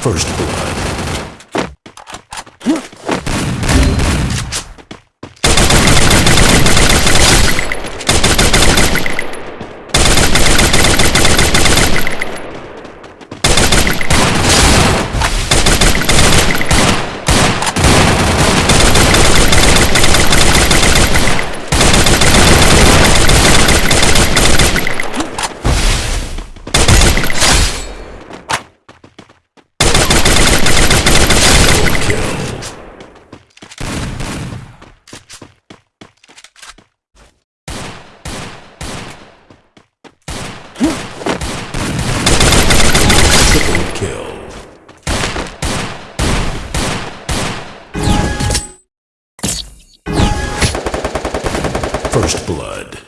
First. First blood.